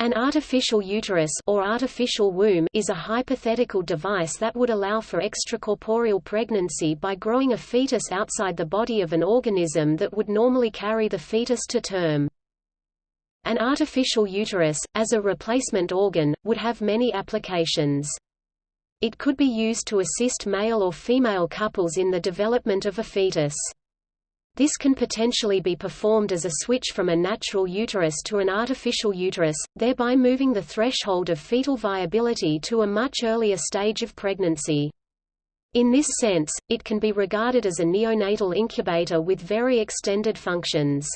An artificial uterus or artificial womb is a hypothetical device that would allow for extracorporeal pregnancy by growing a fetus outside the body of an organism that would normally carry the fetus to term. An artificial uterus, as a replacement organ, would have many applications. It could be used to assist male or female couples in the development of a fetus. This can potentially be performed as a switch from a natural uterus to an artificial uterus, thereby moving the threshold of fetal viability to a much earlier stage of pregnancy. In this sense, it can be regarded as a neonatal incubator with very extended functions.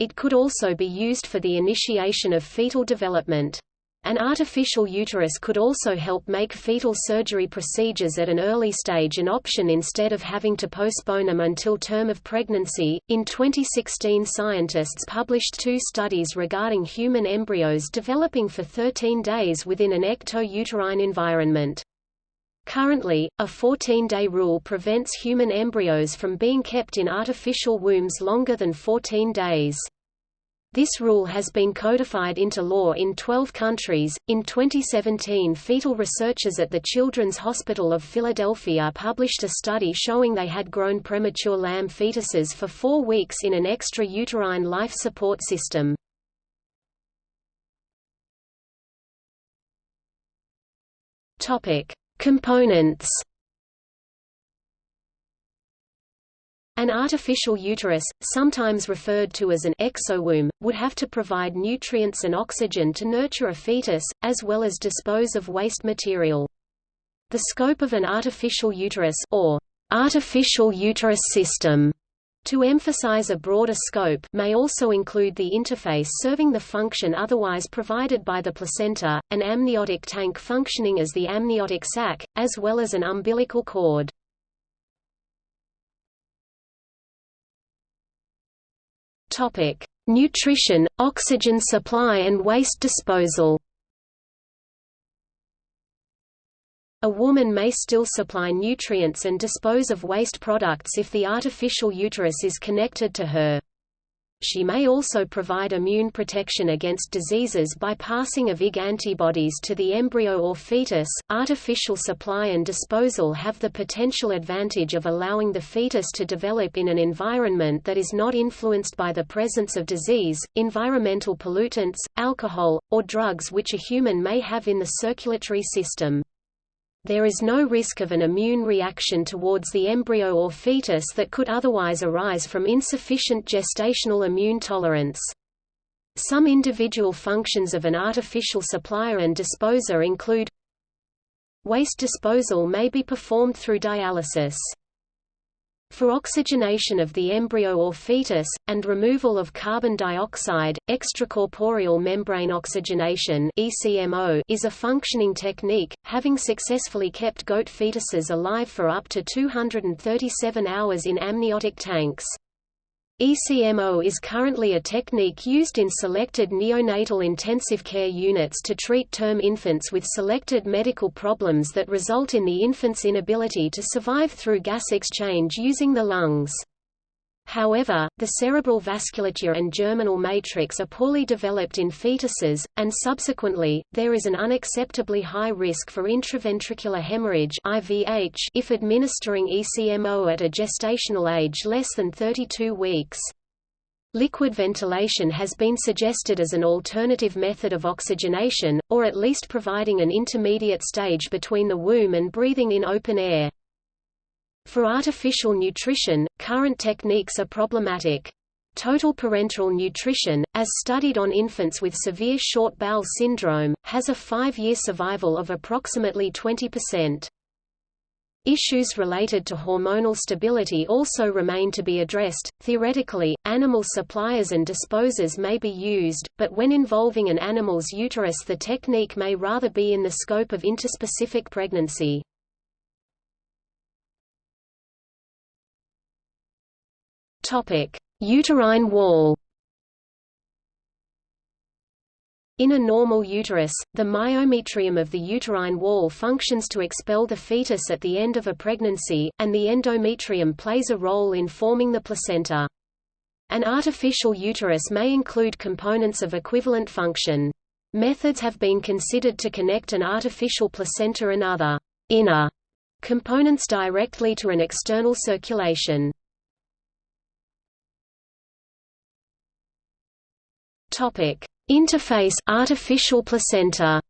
It could also be used for the initiation of fetal development. An artificial uterus could also help make fetal surgery procedures at an early stage an option instead of having to postpone them until term of pregnancy. In 2016, scientists published two studies regarding human embryos developing for 13 days within an ecto-uterine environment. Currently, a 14-day rule prevents human embryos from being kept in artificial wombs longer than 14 days. This rule has been codified into law in 12 countries. In 2017, fetal researchers at the Children's Hospital of Philadelphia published a study showing they had grown premature lamb fetuses for four weeks in an extra-uterine life support system. Topic: Components An artificial uterus, sometimes referred to as an exowomb, would have to provide nutrients and oxygen to nurture a fetus, as well as dispose of waste material. The scope of an artificial uterus or artificial uterus system to emphasize a broader scope may also include the interface serving the function otherwise provided by the placenta, an amniotic tank functioning as the amniotic sac, as well as an umbilical cord. Topic: Nutrition, oxygen supply and waste disposal. A woman may still supply nutrients and dispose of waste products if the artificial uterus is connected to her. She may also provide immune protection against diseases by passing of Ig antibodies to the embryo or fetus. Artificial supply and disposal have the potential advantage of allowing the fetus to develop in an environment that is not influenced by the presence of disease, environmental pollutants, alcohol, or drugs which a human may have in the circulatory system. There is no risk of an immune reaction towards the embryo or fetus that could otherwise arise from insufficient gestational immune tolerance. Some individual functions of an artificial supplier and disposer include Waste disposal may be performed through dialysis. For oxygenation of the embryo or fetus, and removal of carbon dioxide, extracorporeal membrane oxygenation is a functioning technique, having successfully kept goat fetuses alive for up to 237 hours in amniotic tanks. ECMO is currently a technique used in selected neonatal intensive care units to treat term infants with selected medical problems that result in the infant's inability to survive through gas exchange using the lungs. However, the cerebral vasculature and germinal matrix are poorly developed in fetuses, and subsequently, there is an unacceptably high risk for intraventricular hemorrhage (IVH) if administering ECMO at a gestational age less than 32 weeks. Liquid ventilation has been suggested as an alternative method of oxygenation, or at least providing an intermediate stage between the womb and breathing in open air. For artificial nutrition, current techniques are problematic. Total parenteral nutrition, as studied on infants with severe short bowel syndrome, has a five-year survival of approximately 20%. Issues related to hormonal stability also remain to be addressed. Theoretically, animal suppliers and disposers may be used, but when involving an animal's uterus, the technique may rather be in the scope of interspecific pregnancy. Topic: Uterine wall. In a normal uterus, the myometrium of the uterine wall functions to expel the fetus at the end of a pregnancy, and the endometrium plays a role in forming the placenta. An artificial uterus may include components of equivalent function. Methods have been considered to connect an artificial placenta and other inner components directly to an external circulation. Topic: Interface artificial placenta.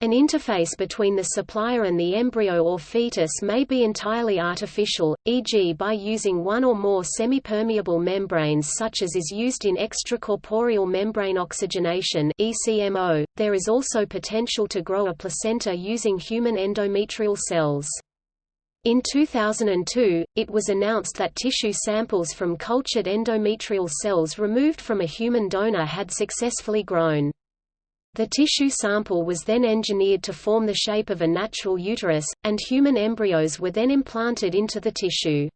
An interface between the supplier and the embryo or fetus may be entirely artificial, e.g. by using one or more semipermeable membranes such as is used in extracorporeal membrane oxygenation ECMO. .There is also potential to grow a placenta using human endometrial cells. In 2002, it was announced that tissue samples from cultured endometrial cells removed from a human donor had successfully grown. The tissue sample was then engineered to form the shape of a natural uterus, and human embryos were then implanted into the tissue.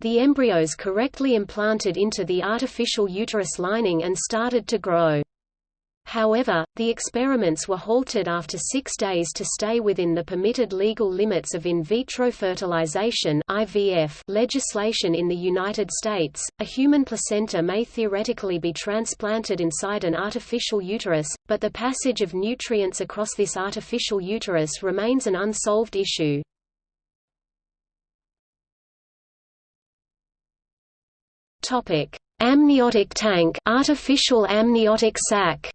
The embryos correctly implanted into the artificial uterus lining and started to grow. However, the experiments were halted after six days to stay within the permitted legal limits of in vitro fertilization (IVF) legislation in the United States. A human placenta may theoretically be transplanted inside an artificial uterus, but the passage of nutrients across this artificial uterus remains an unsolved issue. Topic: Amniotic tank, artificial amniotic sac.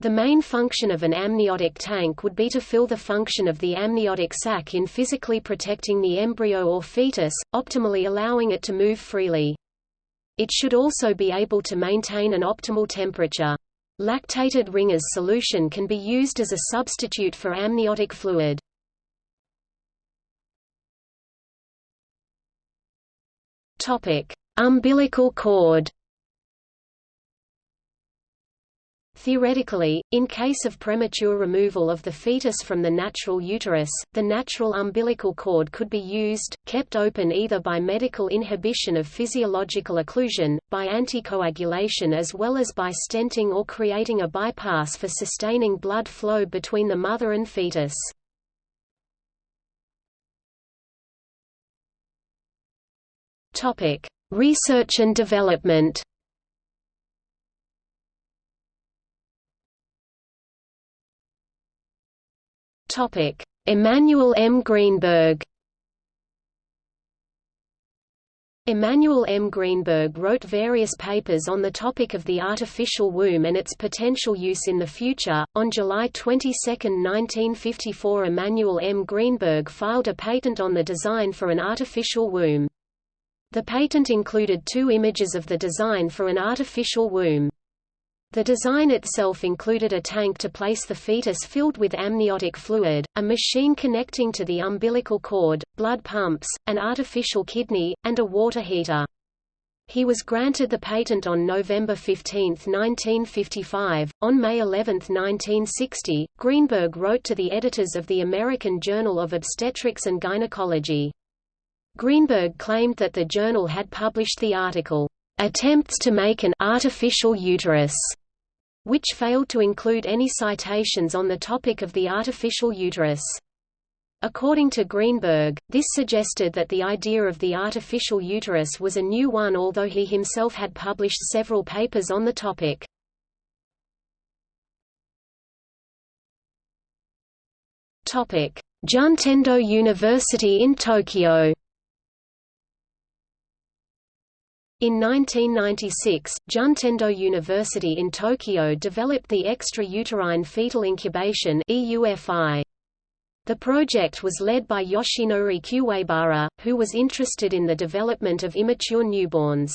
The main function of an amniotic tank would be to fill the function of the amniotic sac in physically protecting the embryo or fetus, optimally allowing it to move freely. It should also be able to maintain an optimal temperature. Lactated Ringer's solution can be used as a substitute for amniotic fluid. Umbilical cord Theoretically, in case of premature removal of the fetus from the natural uterus, the natural umbilical cord could be used, kept open either by medical inhibition of physiological occlusion, by anticoagulation as well as by stenting or creating a bypass for sustaining blood flow between the mother and fetus. Research and development Topic: Emanuel M. Greenberg. Emanuel M. Greenberg wrote various papers on the topic of the artificial womb and its potential use in the future. On July 22, 1954, Emanuel M. Greenberg filed a patent on the design for an artificial womb. The patent included two images of the design for an artificial womb. The design itself included a tank to place the fetus filled with amniotic fluid, a machine connecting to the umbilical cord, blood pumps, an artificial kidney, and a water heater. He was granted the patent on November 15, 1955. On May 11, 1960, Greenberg wrote to the editors of the American Journal of Obstetrics and Gynecology. Greenberg claimed that the journal had published the article, attempts to make an artificial uterus, which failed to include any citations on the topic of the artificial uterus. According to Greenberg, this suggested that the idea of the artificial uterus was a new one although he himself had published several papers on the topic. Juntendo University in Tokyo In 1996, Juntendo University in Tokyo developed the extra-uterine fetal incubation. The project was led by Yoshinori Kuwabara, who was interested in the development of immature newborns.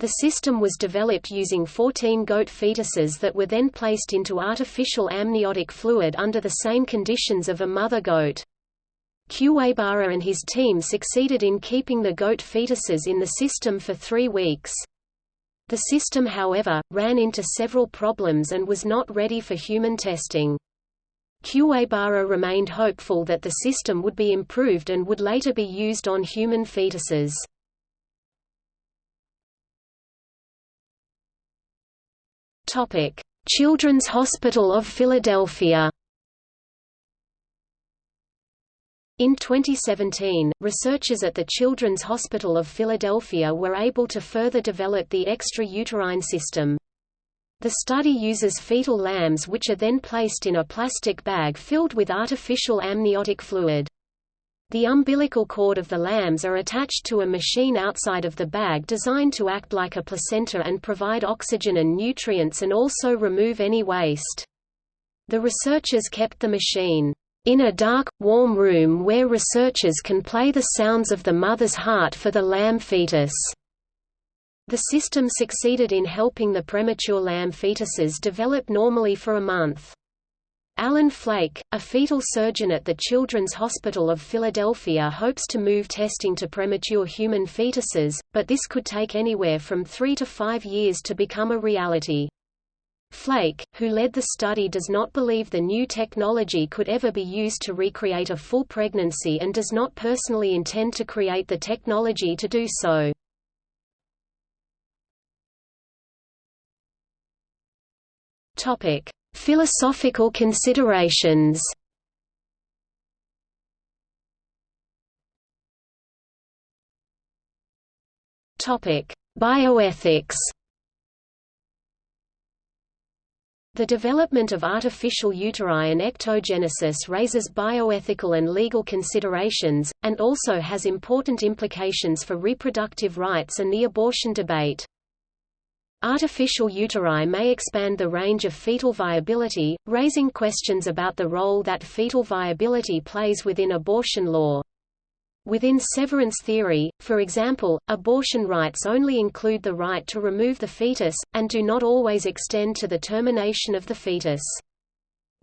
The system was developed using 14 goat fetuses that were then placed into artificial amniotic fluid under the same conditions of a mother goat. Kuwabara and his team succeeded in keeping the goat fetuses in the system for three weeks. The system however, ran into several problems and was not ready for human testing. Kuwabara remained hopeful that the system would be improved and would later be used on human fetuses. Children's Hospital of Philadelphia In 2017, researchers at the Children's Hospital of Philadelphia were able to further develop the extrauterine system. The study uses fetal lambs which are then placed in a plastic bag filled with artificial amniotic fluid. The umbilical cord of the lambs are attached to a machine outside of the bag designed to act like a placenta and provide oxygen and nutrients and also remove any waste. The researchers kept the machine in a dark, warm room where researchers can play the sounds of the mother's heart for the lamb fetus. The system succeeded in helping the premature lamb fetuses develop normally for a month. Alan Flake, a fetal surgeon at the Children's Hospital of Philadelphia hopes to move testing to premature human fetuses, but this could take anywhere from three to five years to become a reality. Flake, who led the study does not believe the new technology could ever be used to recreate a full pregnancy and does not personally intend to create the technology to do so. Philosophical considerations Bioethics. The development of artificial uteri and ectogenesis raises bioethical and legal considerations, and also has important implications for reproductive rights and the abortion debate. Artificial uteri may expand the range of fetal viability, raising questions about the role that fetal viability plays within abortion law. Within severance theory, for example, abortion rights only include the right to remove the fetus, and do not always extend to the termination of the fetus.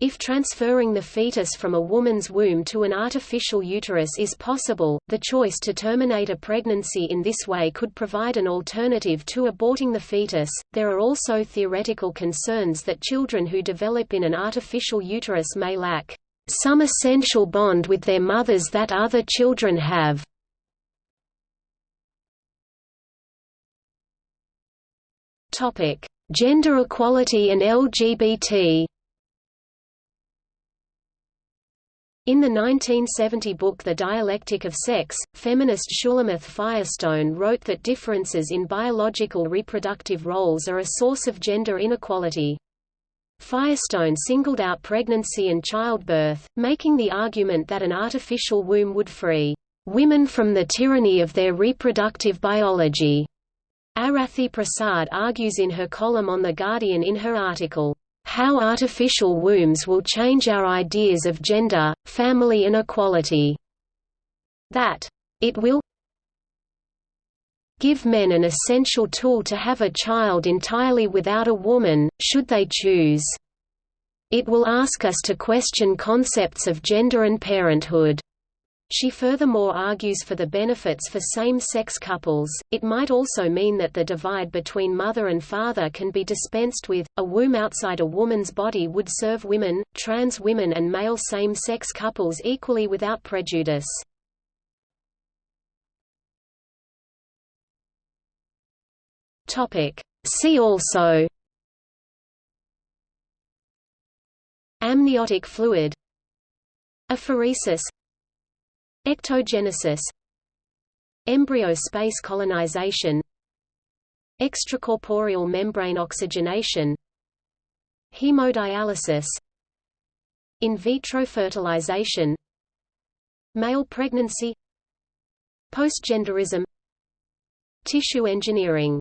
If transferring the fetus from a woman's womb to an artificial uterus is possible, the choice to terminate a pregnancy in this way could provide an alternative to aborting the fetus. There are also theoretical concerns that children who develop in an artificial uterus may lack some essential bond with their mothers that other children have. Topic: Gender equality and LGBT. In the 1970 book The Dialectic of Sex, feminist Shulamith Firestone wrote that differences in biological reproductive roles are a source of gender inequality. Firestone singled out pregnancy and childbirth, making the argument that an artificial womb would free women from the tyranny of their reproductive biology. Arathi Prasad argues in her column on The Guardian in her article, how Artificial Wombs Will Change Our Ideas of Gender, Family and Equality. That it will give men an essential tool to have a child entirely without a woman, should they choose. It will ask us to question concepts of gender and parenthood. She furthermore argues for the benefits for same-sex couples. It might also mean that the divide between mother and father can be dispensed with. A womb outside a woman's body would serve women, trans women and male same-sex couples equally without prejudice. Topic: See also. Amniotic fluid. Apheresis. Ectogenesis. Embryo space colonization. Extracorporeal membrane oxygenation. Hemodialysis. In vitro fertilization. Male pregnancy. Postgenderism. Tissue engineering